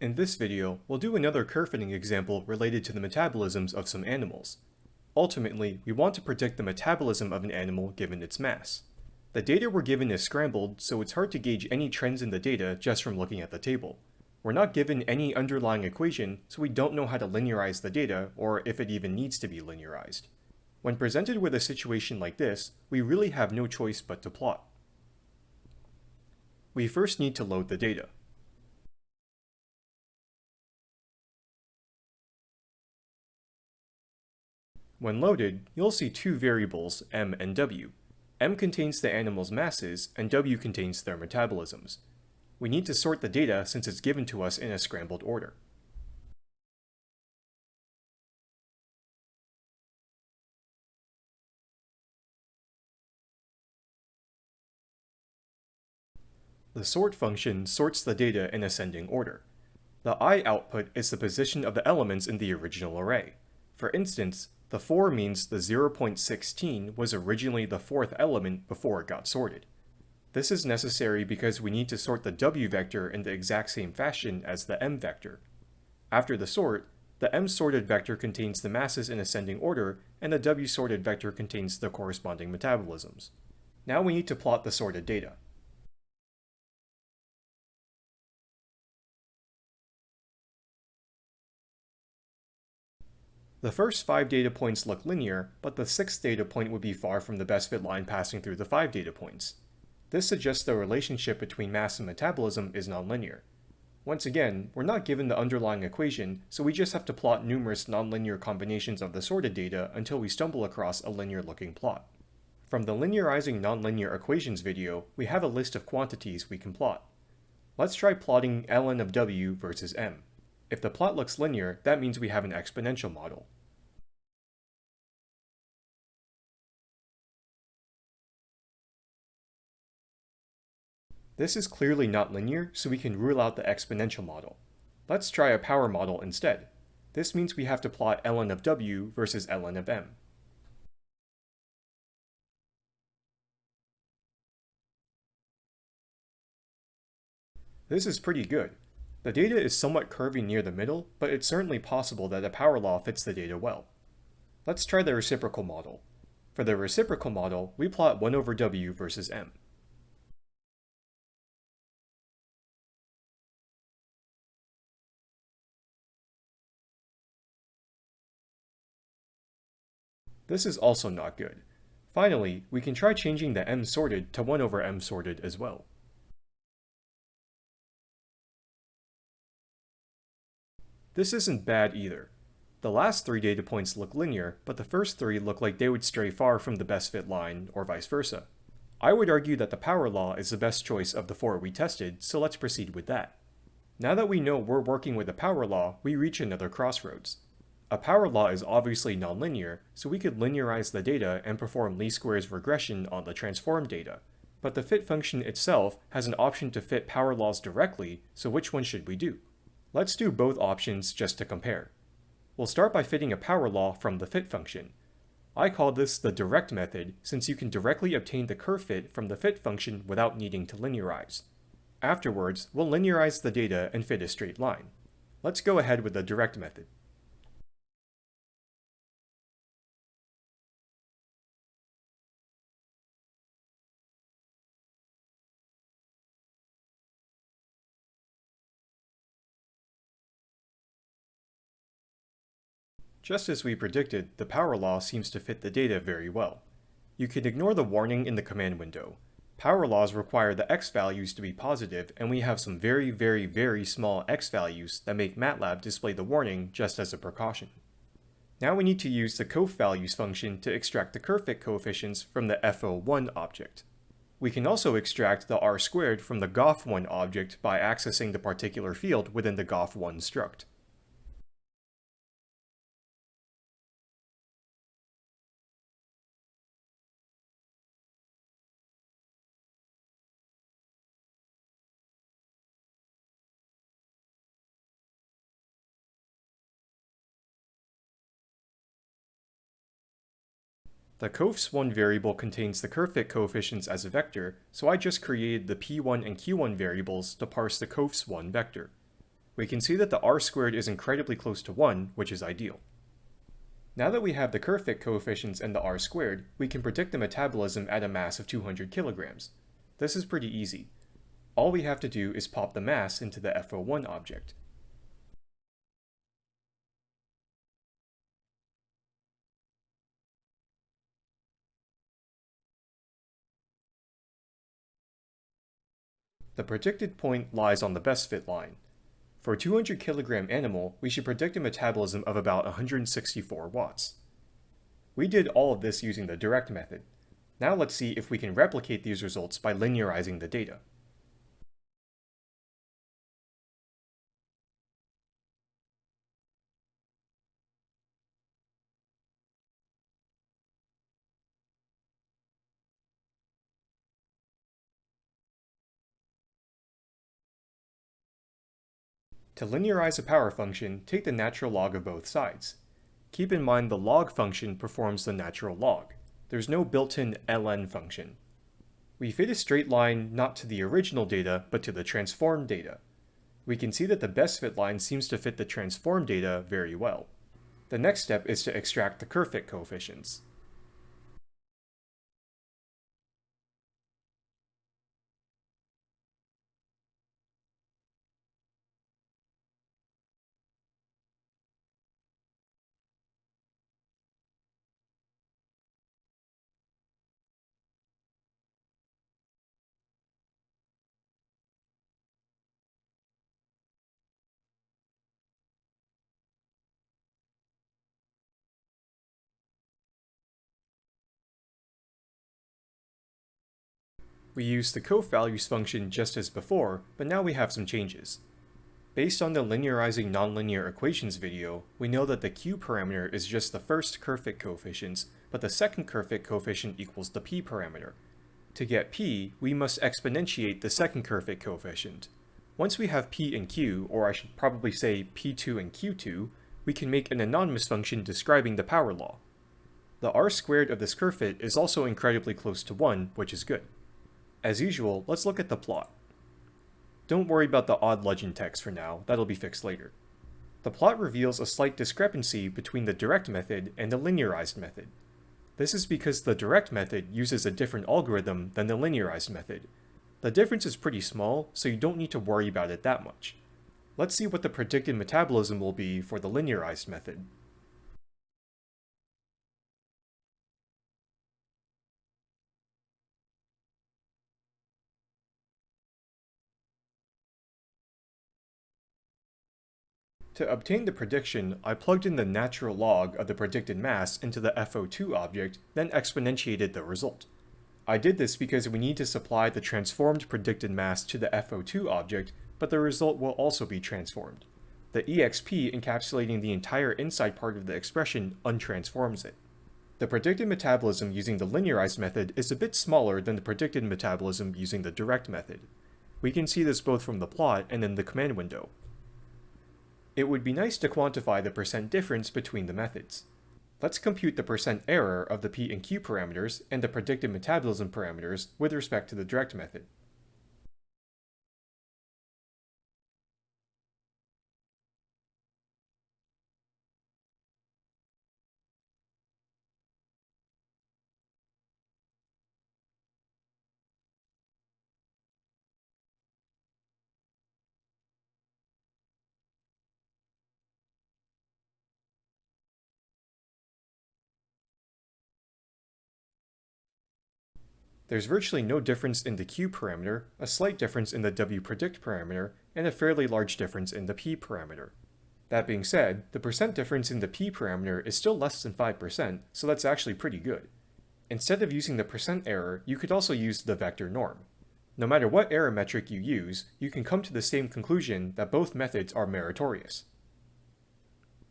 In this video, we'll do another fitting example related to the metabolisms of some animals. Ultimately, we want to predict the metabolism of an animal given its mass. The data we're given is scrambled, so it's hard to gauge any trends in the data just from looking at the table. We're not given any underlying equation, so we don't know how to linearize the data, or if it even needs to be linearized. When presented with a situation like this, we really have no choice but to plot. We first need to load the data. When loaded, you'll see two variables, m and w. m contains the animal's masses, and w contains their metabolisms. We need to sort the data since it's given to us in a scrambled order. The sort function sorts the data in ascending order. The i output is the position of the elements in the original array. For instance, the 4 means the 0.16 was originally the fourth element before it got sorted. This is necessary because we need to sort the w vector in the exact same fashion as the m vector. After the sort, the m sorted vector contains the masses in ascending order, and the w sorted vector contains the corresponding metabolisms. Now we need to plot the sorted data. The first 5 data points look linear, but the 6th data point would be far from the best fit line passing through the 5 data points. This suggests the relationship between mass and metabolism is nonlinear. Once again, we're not given the underlying equation, so we just have to plot numerous nonlinear combinations of the sorted data until we stumble across a linear-looking plot. From the linearizing nonlinear equations video, we have a list of quantities we can plot. Let's try plotting ln of w versus m. If the plot looks linear, that means we have an exponential model. This is clearly not linear, so we can rule out the exponential model. Let's try a power model instead. This means we have to plot ln of w versus ln of m. This is pretty good. The data is somewhat curvy near the middle, but it's certainly possible that a power law fits the data well. Let's try the reciprocal model. For the reciprocal model, we plot 1 over w versus m. This is also not good. Finally, we can try changing the m sorted to 1 over m sorted as well. This isn't bad either. The last three data points look linear, but the first three look like they would stray far from the best fit line, or vice versa. I would argue that the power law is the best choice of the four we tested, so let's proceed with that. Now that we know we're working with a power law, we reach another crossroads. A power law is obviously nonlinear, so we could linearize the data and perform least squares regression on the transformed data. But the fit function itself has an option to fit power laws directly, so which one should we do? Let's do both options just to compare. We'll start by fitting a power law from the fit function. I call this the direct method since you can directly obtain the curve fit from the fit function without needing to linearize. Afterwards, we'll linearize the data and fit a straight line. Let's go ahead with the direct method. Just as we predicted, the power law seems to fit the data very well. You can ignore the warning in the command window. Power laws require the x values to be positive, and we have some very very very small x values that make MATLAB display the warning just as a precaution. Now we need to use the coeffvalues function to extract the curve fit coefficients from the FO1 object. We can also extract the r squared from the gof1 object by accessing the particular field within the gof1 struct. The coefs1 variable contains the curve fit coefficients as a vector, so I just created the p1 and q1 variables to parse the coefs1 vector. we can see that the r squared is incredibly close to 1, which is ideal. Now that we have the curve fit coefficients and the r squared, we can predict the metabolism at a mass of 200 kilograms. This is pretty easy. All we have to do is pop the mass into the FO1 object. The predicted point lies on the best fit line. For a 200 kilogram animal, we should predict a metabolism of about 164 watts. We did all of this using the direct method. Now let's see if we can replicate these results by linearizing the data. To linearize a power function, take the natural log of both sides. Keep in mind the log function performs the natural log. There's no built-in ln function. We fit a straight line not to the original data, but to the transformed data. We can see that the best fit line seems to fit the transformed data very well. The next step is to extract the curve fit coefficients. We used the coeffvalues function just as before, but now we have some changes. Based on the linearizing nonlinear equations video, we know that the q parameter is just the first curve fit coefficients, but the second curve fit coefficient equals the p parameter. To get p, we must exponentiate the second curve fit coefficient. Once we have p and q, or I should probably say p2 and q2, we can make an anonymous function describing the power law. The r squared of this curve fit is also incredibly close to 1, which is good. As usual, let's look at the plot. Don't worry about the odd legend text for now, that'll be fixed later. The plot reveals a slight discrepancy between the direct method and the linearized method. This is because the direct method uses a different algorithm than the linearized method. The difference is pretty small, so you don't need to worry about it that much. Let's see what the predicted metabolism will be for the linearized method. To obtain the prediction, I plugged in the natural log of the predicted mass into the FO2 object, then exponentiated the result. I did this because we need to supply the transformed predicted mass to the FO2 object, but the result will also be transformed. The EXP encapsulating the entire inside part of the expression untransforms it. The predicted metabolism using the linearized method is a bit smaller than the predicted metabolism using the direct method. We can see this both from the plot and in the command window. It would be nice to quantify the percent difference between the methods. Let's compute the percent error of the P and Q parameters and the predicted metabolism parameters with respect to the direct method. There's virtually no difference in the q parameter, a slight difference in the W predict parameter, and a fairly large difference in the p parameter. That being said, the percent difference in the p parameter is still less than 5%, so that's actually pretty good. Instead of using the percent error, you could also use the vector norm. No matter what error metric you use, you can come to the same conclusion that both methods are meritorious.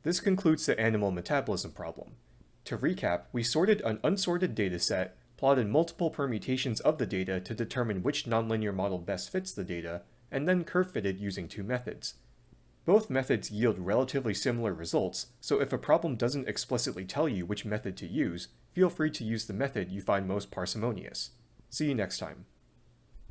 This concludes the animal metabolism problem. To recap, we sorted an unsorted dataset plotted multiple permutations of the data to determine which nonlinear model best fits the data, and then curve fitted using two methods. Both methods yield relatively similar results, so if a problem doesn't explicitly tell you which method to use, feel free to use the method you find most parsimonious. See you next time.